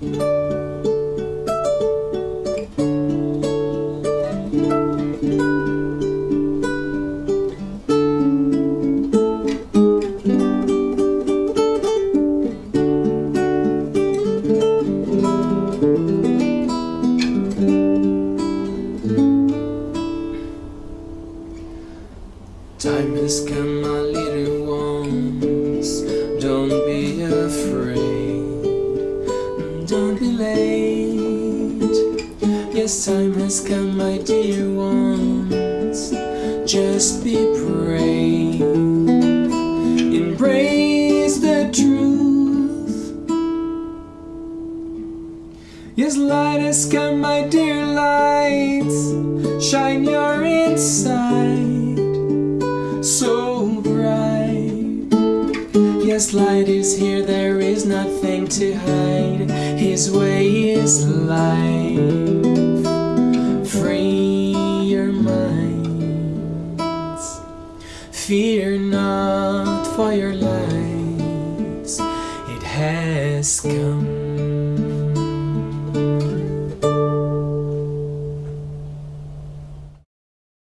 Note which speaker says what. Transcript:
Speaker 1: Time has come, my little ones. Don't be afraid. Don't be late. Yes, time has come, my dear ones. Just be brave. Embrace the truth. Yes, light has come, my dear lights. Shine your inside so. Yes, light is here, there is nothing to hide. His way is life. Free your minds. Fear not for your lives. It has come.